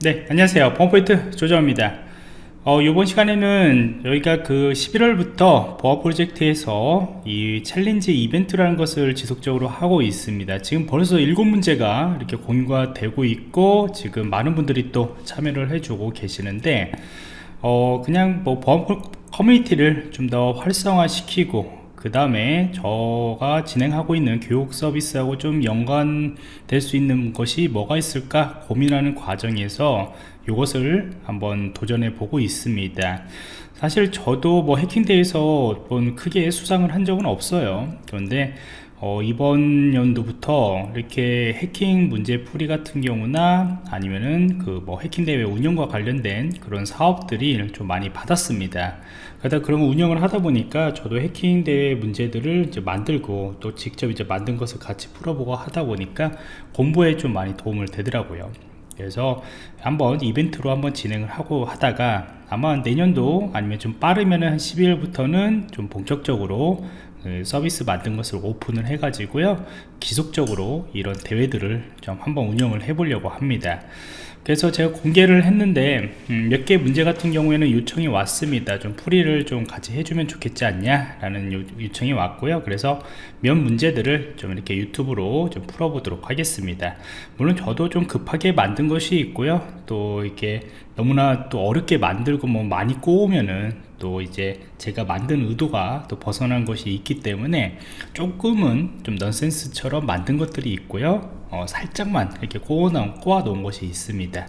네 안녕하세요. 보안프로젝트 조정원입니다. 어, 이번 시간에는 저희가 그 11월부터 보안 프로젝트에서 이 챌린지 이벤트라는 것을 지속적으로 하고 있습니다. 지금 벌써 7문제가 이렇게 공유가 되고 있고 지금 많은 분들이 또 참여를 해주고 계시는데 어, 그냥 뭐 보안 커뮤니티를 좀 더 활성화 시키고 그 다음에 저가 진행하고 있는 교육 서비스하고 좀 연관될 수 있는 것이 뭐가 있을까 고민하는 과정에서 이것을 한번 도전해 보고 있습니다. 사실 저도 뭐 해킹대회에서 크게 수상을 한 적은 없어요. 그런데 어, 이번 연도부터 이렇게 해킹 문제 풀이 같은 경우나 아니면은 그 뭐 해킹 대회 운영과 관련된 그런 사업들이 좀 많이 받았습니다. 그러다 그런 운영을 하다 보니까 저도 해킹 대회 문제들을 이제 만들고 또 직접 이제 만든 것을 같이 풀어보고 하다 보니까 공부에 좀 많이 도움을 되더라고요. 그래서 한번 이벤트로 한번 진행을 하고 하다가 아마 내년도 아니면 좀 빠르면 한 12월부터는 좀 본격적으로 그 서비스 만든 것을 오픈을 해 가지고요 지속적으로 이런 대회들을 좀 한번 운영을 해 보려고 합니다. 그래서 제가 공개를 했는데 음, 몇개 문제 같은 경우에는 요청이 왔습니다. 좀 풀이를 좀 같이 해주면 좋겠지 않냐 라는 요, 청이 왔고요. 그래서 몇 문제들을 좀 이렇게 유튜브로 좀 풀어보도록 하겠습니다. 물론 저도 좀 급하게 만든 것이 있고요. 또 이렇게 너무나 또 어렵게 만들고 뭐 많이 꼬우면은 또 이제 제가 만든 의도가 또 벗어난 것이 있기 때문에 조금은 좀 넌센스처럼 만든 것들이 있고요. 어, 살짝만 이렇게 꼬아놓은, 꼬아놓은 것이 있습니다.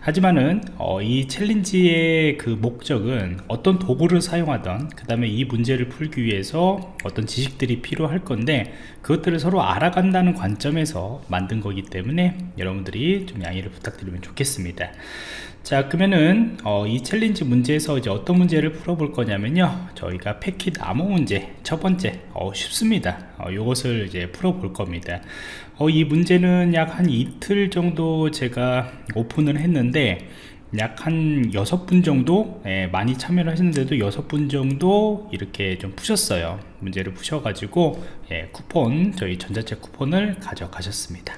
하지만은 어, 이 챌린지의 그 목적은 어떤 도구를 사용하던 그 다음에 이 문제를 풀기 위해서 어떤 지식들이 필요할 건데 그것들을 서로 알아간다는 관점에서 만든 거기 때문에 여러분들이 좀 양해를 부탁드리면 좋겠습니다 자 그러면은 어, 이 챌린지 문제에서 이제 어떤 문제를 풀어볼 거냐면요. 저희가 패킷 암호 문제 첫 번째 어, 쉽습니다. 어, 이것을 이제 풀어볼 겁니다. 어, 이 문제는 약 한 이틀 정도 제가 오픈을 했는데 약한 여섯 분 정도 예, 많이 참여를 하셨는데도 여섯 분 정도 이렇게 좀 푸셨어요. 문제를 푸셔가지고 예, 쿠폰 저희 전자책 쿠폰을 가져가셨습니다.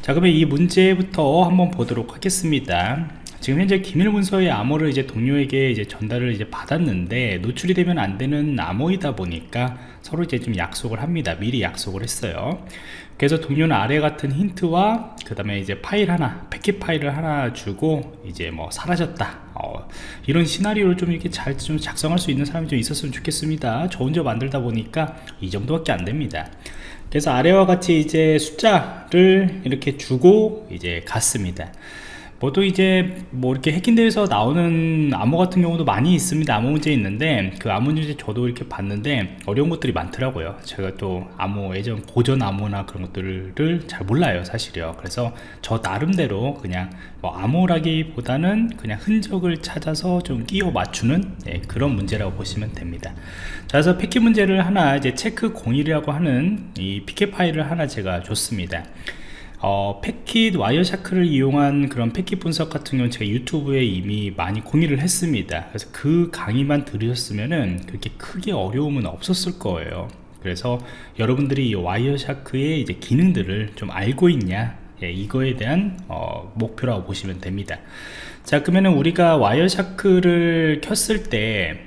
자 그러면 이 문제부터 한번 보도록 하겠습니다 지금 현재 기밀 문서의 암호를 이제 동료에게 이제 전달을 이제 받았는데 노출이 되면 안 되는 암호이다 보니까 서로 이제 좀 약속을 합니다. 미리 약속을 했어요. 그래서 동료는 아래 같은 힌트와 그 다음에 이제 파일 하나, 패킷 파일을 하나 주고 이제 뭐 사라졌다. 어, 이런 시나리오를 좀 이렇게 잘 좀 작성할 수 있는 사람이 좀 있었으면 좋겠습니다. 저 혼자 만들다 보니까 이 정도밖에 안 됩니다. 그래서 아래와 같이 이제 숫자를 이렇게 주고 이제 갔습니다. 보통 이제 뭐 이렇게 해킹대에서 나오는 암호 같은 경우도 많이 있습니다. 암호 문제 있는데 그 암호 문제 저도 이렇게 봤는데 어려운 것들이 많더라고요. 제가 또 암호 예전 고전 암호나 그런 것들을 잘 몰라요 사실이요. 그래서 저 나름대로 그냥 뭐 암호라기보다는 그냥 흔적을 찾아서 좀 끼워 맞추는 네, 그런 문제라고 보시면 됩니다. 자 그래서 패킷 문제를 하나 이제 체크 01이라고 하는 이 pcap 파일을 하나 제가 줬습니다 어, 패킷 Wireshark를 이용한 그런 패킷 분석 같은 경우는 제가 유튜브에 이미 많이 공유를 했습니다. 그래서 그 강의만 들으셨으면은 그렇게 크게 어려움은 없었을 거예요. 그래서 여러분들이 이 와이어샤크의 이제 기능들을 좀 알고 있냐? 예, 이거에 대한 어, 목표라고 보시면 됩니다. 자 그러면은 우리가 Wireshark를 켰을 때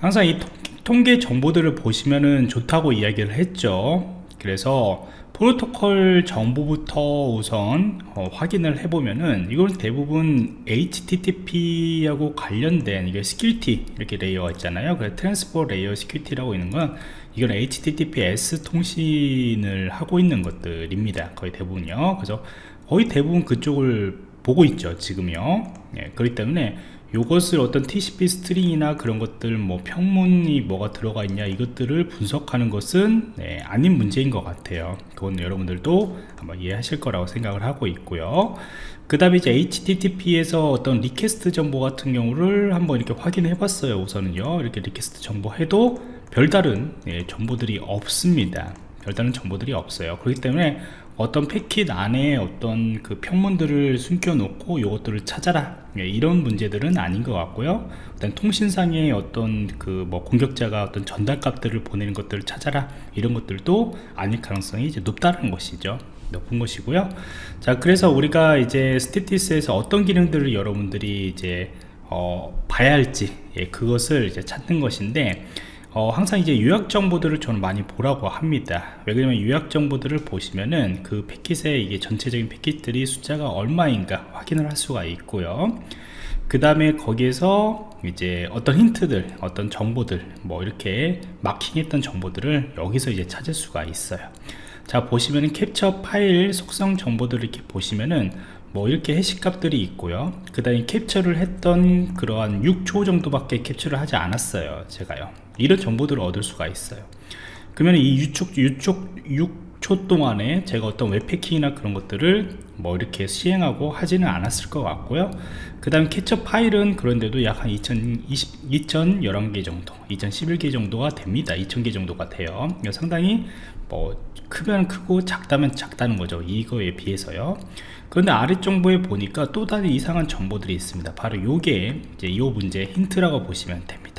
항상 이 통계 정보들을 보시면은 좋다고 이야기를 했죠. 그래서 프로토콜 정보부터 우선 어, 확인을 해보면은 이건 대부분 HTTP하고 관련된 이게 security 이렇게 layer가 있잖아요. 그래서 transport layer security라고 있는 건 이건 HTTPS 통신을 하고 있는 것들입니다 거의 대부분요. 그래서 거의 대부분 그쪽을 보고 있죠 지금요. 예, 그렇기 때문에 이것을 어떤 TCP stream이나 그런 것들 뭐 평문이 뭐가 들어가 있냐 이것들을 분석하는 것은 네, 아닌 문제인 것 같아요. 그건 여러분들도 한번 이해하실 거라고 생각을 하고 있고요. 그 다음에 이제 HTTP에서 어떤 request 정보 같은 경우를 한번 이렇게 확인해 봤어요 우선은요. 이렇게 request 정보 해도 별다른 네, 정보들이 없습니다. 별다른 정보들이 없어요. 그렇기 때문에 어떤 패킷 안에 어떤 그 평문들을 숨겨 놓고 이것들을 찾아라. 예, 이런 문제들은 아닌 것 같고요. 일단 통신상의 어떤 그 뭐 공격자가 어떤 전달 값들을 보내는 것들을 찾아라. 이런 것들도 아닐 가능성이 이제 높다는 것이죠. 높은 것이고요. 자 그래서 우리가 이제 스테티스에서 어떤 기능들을 여러분들이 이제 어, 봐야 할지 예, 그것을 이제 찾는 것인데 어, 항상 이제 요약 정보들을 저는 많이 보라고 합니다. 왜냐면 요약 정보들을 보시면은 그 패킷의 이게 전체적인 패킷들이 숫자가 얼마인가 확인을 할 수가 있고요. 그 다음에 거기에서 이제 어떤 힌트들 어떤 정보들 뭐 이렇게 마킹했던 정보들을 여기서 이제 찾을 수가 있어요. 자 보시면은 캡처 파일 속성 정보들을 이렇게 보시면은 뭐 이렇게 해시값들이 있고요. 그 다음에 캡처를 했던 그러한 6초 정도밖에 캡처를 하지 않았어요 제가요 이런 정보들을 얻을 수가 있어요. 그러면 이 6초, 6초, 6초 동안에 제가 어떤 웹패킹이나 그런 것들을 뭐 이렇게 시행하고 하지는 않았을 것 같고요. 그 다음 캐처 파일은 그런데도 약 한 2020, 2011개 정도 2011개 정도가 됩니다. 2000개 정도가 돼요. 상당히 뭐 크면 크고 작다면 작다는 거죠. 이거에 비해서요. 그런데 아래정보에 보니까 또 다른 이상한 정보들이 있습니다. 바로 요게 이제 이 문제 힌트라고 보시면 됩니다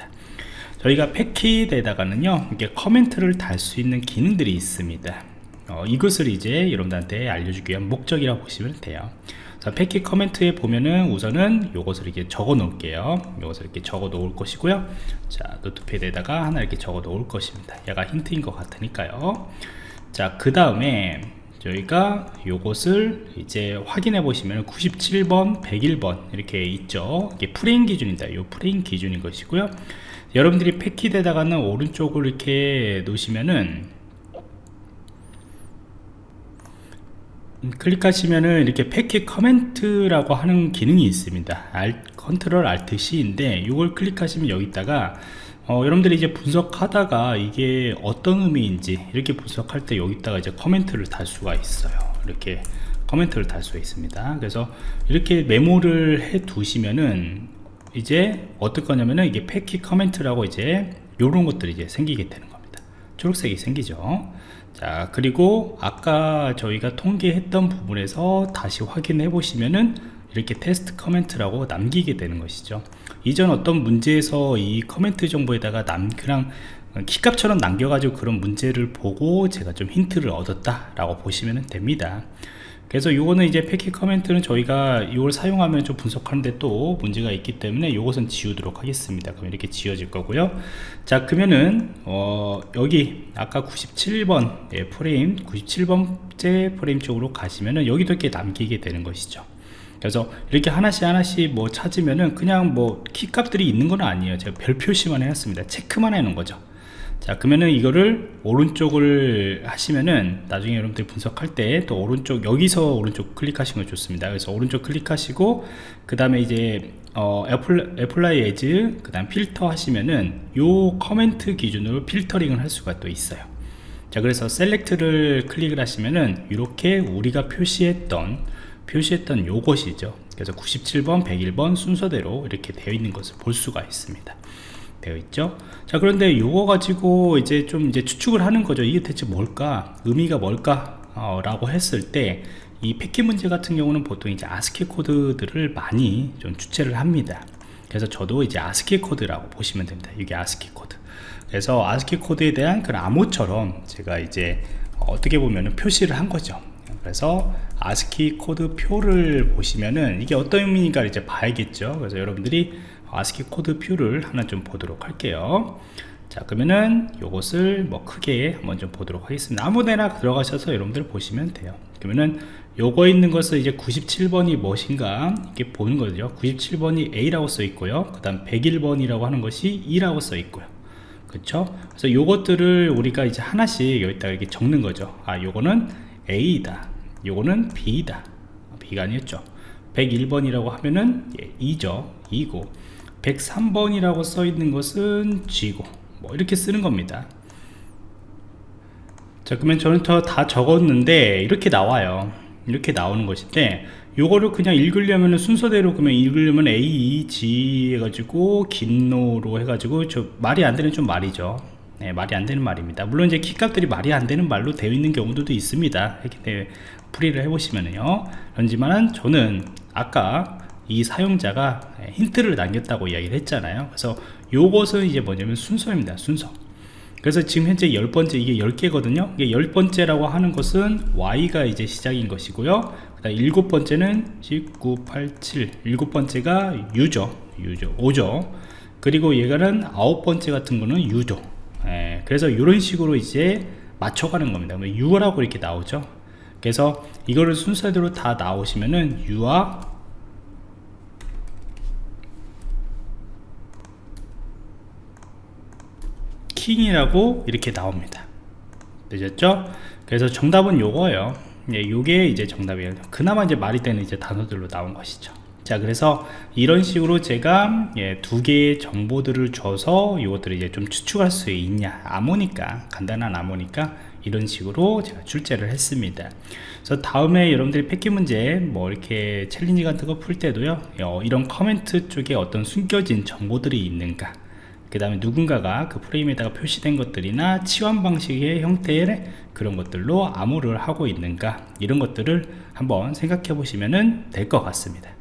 저희가 패킷에다가는요 이게 커멘트를 달 수 있는 기능들이 있습니다. 어, 이것을 이제 여러분들한테 알려주기 위한 목적이라고 보시면 돼요. 자, 패킷 커멘트에 보면은 우선은 요것을 이렇게 적어 놓을게요. 요것을 이렇게 적어 놓을 것이고요. 자 노트패드에다가 하나 이렇게 적어 놓을 것입니다. 얘가 힌트인 것 같으니까요. 자 그 다음에 저희가 요것을 이제 확인해 보시면 97번 101번 이렇게 있죠. 이게 프레임 기준입니다. 요 프레임 기준인 것이고요. 여러분들이 패킷에다가는 오른쪽을 이렇게 놓으시면은 음, 클릭하시면은 이렇게 패킷 comment라고 하는 기능이 있습니다. 알, control alt C인데 이걸 클릭하시면 여기다가 어, 여러분들이 이제 분석하다가 이게 어떤 의미인지 이렇게 분석할 때 여기다가 이제 comment를 달 수가 있어요. 이렇게 comment를 달 수가 있습니다. 그래서 이렇게 메모를 해 두시면은 이제 어떨 거냐면은 이게 패킷 comment라고 이제 이런 것들이 이제 생기게 되는 겁니다. 초록색이 생기죠. 자 그리고 아까 저희가 통계했던 부분에서 다시 확인해 보시면은 이렇게 테스트 comment라고 남기게 되는 것이죠. 이전 어떤 문제에서 이 커멘트 정보에다가 남 그냥 키값처럼 남겨가지고 그런 문제를 보고 제가 좀 힌트를 얻었다 라고 보시면 됩니다. 그래서 요거는 이제 패킷 comment는 저희가 이걸 사용하면 좀 분석하는데 또 문제가 있기 때문에 요것은 지우도록 하겠습니다. 그럼 이렇게 지워질 거고요. 자 그러면은 어 여기 아까 97번 예, 프레임 97번째 프레임 쪽으로 가시면은 여기도 이렇게 남기게 되는 것이죠 그래서 이렇게 하나씩 하나씩 뭐 찾으면은 그냥 뭐 키값들이 있는 건 아니에요. 제가 별 표시만 해놨습니다. 체크만 해놓은 거죠. 자 그러면은 이거를 오른쪽을 하시면은 나중에 여러분들이 분석할 때 또 오른쪽 여기서 오른쪽 클릭하시면 좋습니다. 그래서 오른쪽 클릭하시고 그 다음에 이제 어, apply, apply as 그 다음 필터 하시면은 요 커멘트 기준으로 필터링을 할 수가 또 있어요. 자 그래서 select를 클릭을 하시면은 이렇게 우리가 표시했던 표시했던 요것이죠. 그래서 97번 101번 순서대로 이렇게 되어 있는 것을 볼 수가 있습니다. 되어 있죠? 자 그런데 요거 가지고 이제 좀 이제 추측을 하는 거죠. 이게 대체 뭘까? 의미가 뭘까? 어, 라고 했을 때 이 패킷 문제 같은 경우는 보통 이제 아스키 코드들을 많이 좀 출제를 합니다. 그래서 저도 이제 아스키 코드라고 보시면 됩니다. 이게 아스키 코드. 그래서 아스키 코드에 대한 그런 암호처럼 제가 이제 어떻게 보면 표시를 한 거죠. 그래서 아스키 코드 표를 보시면은 이게 어떤 의미인가 이제 봐야겠죠. 그래서 여러분들이 아스키 코드 표를 하나 좀 보도록 할게요. 자 그러면은 이것을 뭐 크게 한번 좀 보도록 하겠습니다. 아무데나 들어가셔서 여러분들 보시면 돼요. 그러면은 요거 있는 것을 이제 97번이 무엇인가? 이렇게 보는 거죠. 97번이 A라고 써 있고요. 그 다음 101번이라고 하는 것이 E라고 써 있고요. 그렇죠 그래서 요것들을 우리가 이제 하나씩 여기다 이렇게 적는 거죠. 아 요거는 A다 요거는 B다. B가 아니었죠. 101번이라고 하면은 예, 2죠. 2고. 103번이라고 써 있는 것은 G고. 뭐 이렇게 쓰는 겁니다. 자 그러면 저는 다 적었는데 이렇게 나와요. 이렇게 나오는 것인데 요거를 그냥 읽으려면 순서대로 그러면 읽으려면 A, E, G 해가지고 긴노로 해가지고 저 말이 안 되는 좀 말이죠 네, 말이 안 되는 말입니다. 물론 이제 키값들이 말이 안 되는 말로 되어 있는 경우도 있습니다. 풀이를 해보시면요. 그렇지만 저는 아까 이 사용자가 힌트를 남겼다고 이야기를 했잖아요. 그래서 요것은 이제 뭐냐면 순서입니다. 순서. 그래서 지금 현재 열 번째 이게 10개거든요. 이게 열 번째라고 하는 것은 Y가 이제 시작인 것이고요. 그다음 일곱 번째는 19, 8, 7 일곱 번째가 U죠. U죠. 5죠. 그리고 얘가는 아홉 번째 같은 거는 U죠 예, 그래서 이런 식으로 이제 맞춰가는 겁니다. U라고 이렇게 나오죠. 그래서 이거를 순서대로 다 나오시면은 U와 킹이라고 이렇게 나옵니다. 되셨죠? 그래서 정답은 요거예요. 예, 요게 이제 정답이에요. 그나마 이제 말이 되는 이제 단어들로 나온 것이죠 자 그래서 이런 식으로 제가 예, 두 개의 정보들을 줘서 이것들을 이제 좀 추측할 수 있냐. 암호니까 간단한 암호니까 이런 식으로 제가 출제를 했습니다. 그래서 다음에 여러분들이 패킷 문제 뭐 이렇게 challenge 같은 거 풀 때도요 어, 이런 커멘트 쪽에 어떤 숨겨진 정보들이 있는가. 그 다음에 누군가가 그 프레임에다가 표시된 것들이나 치환 방식의 형태의 그런 것들로 암호를 하고 있는가. 이런 것들을 한번 생각해 보시면 될 것 같습니다